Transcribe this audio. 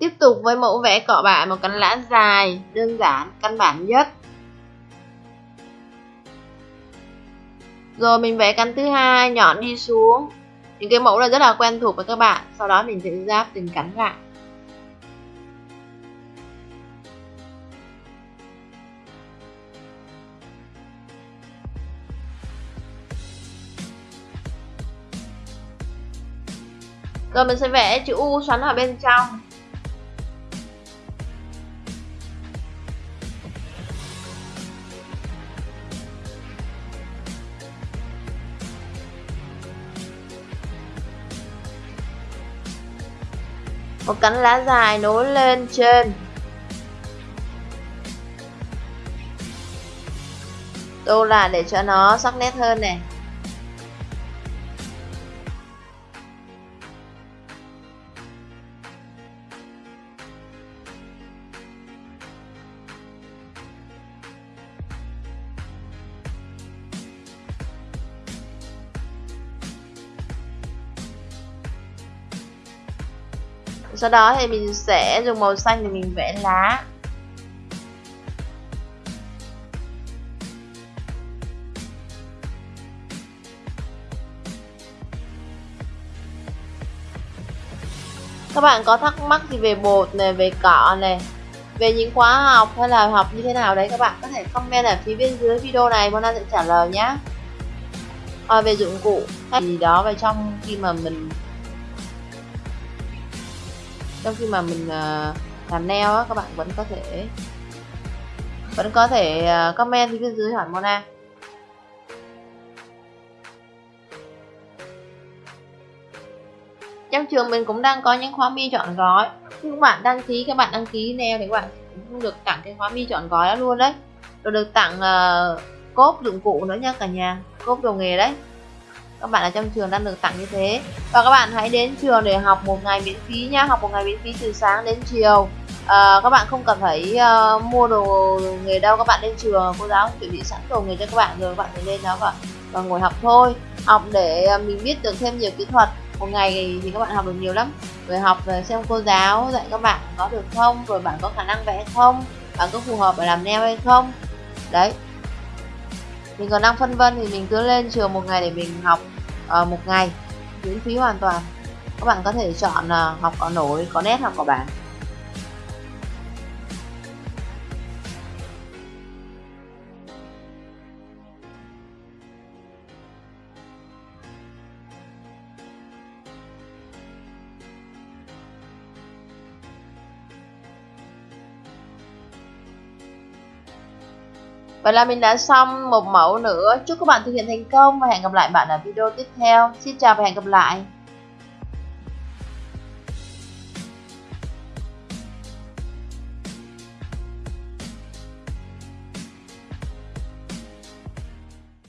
Tiếp tục với mẫu vẽ cọ bạ một cánh lá dài, đơn giản, căn bản nhất. Rồi mình vẽ cánh thứ hai nhọn đi xuống. Những cái mẫu này rất là quen thuộc với các bạn. Sau đó mình sẽ giáp từng cánh lại. Rồi mình sẽ vẽ chữ U xoắn ở bên trong. Một cánh lá dài nối lên trên. Tô là để cho nó sắc nét hơn này sau đó thì mình sẽ dùng màu xanh để mình vẽ lá. Các bạn có thắc mắc gì về bột này về cọ này về những khóa học hay là học như thế nào đấy các bạn có thể comment ở phía bên dưới video này Mona sẽ trả lời nhé à, ờ, về dụng cụ hay gì đó về trong khi mà mình trong khi mà mình ờ, làm nail á các bạn vẫn có thể vẫn có thể ờ, comment phía bên dưới hỏi Mona. Trong trường mình cũng đang có những khóa mi chọn gói. Khi các bạn đăng ký các bạn đăng ký nail thì các bạn cũng được tặng cái khóa mi chọn gói đó luôn đấy. Rồi được tặng uh, cốp dụng cụ nữa nha cả nhà cốp đồ nghề đấy các bạn ở trong trường đang được tặng như thế. Và các bạn hãy đến trường để học một ngày miễn phí nhá học một ngày miễn phí từ sáng đến chiều. À, các bạn không cần phải uh, mua đồ nghề đâu. Các bạn lên trường cô giáo chuẩn bị sẵn đồ nghề cho các bạn rồi các bạn phải lên đó và, và ngồi học thôi. Học để ờ, mình biết được thêm nhiều kỹ thuật. Một ngày thì các bạn học được nhiều lắm. Rồi học xem cô giáo dạy các bạn có được không? Rồi bạn có khả năng vẽ không? Bạn có phù hợp để làm neo hay không? Đấy mình còn đang phân vân thì mình cứ lên trường một ngày để mình học uh, một ngày. Miễn phí hoàn toàn. Các bạn có thể chọn uh, học có nổi có nét hoặc có bảng. Vậy là mình đã xong một mẫu nữa. Chúc các bạn thực hiện thành công và hẹn gặp lại bạn ở video tiếp theo. Xin chào và hẹn gặp lại.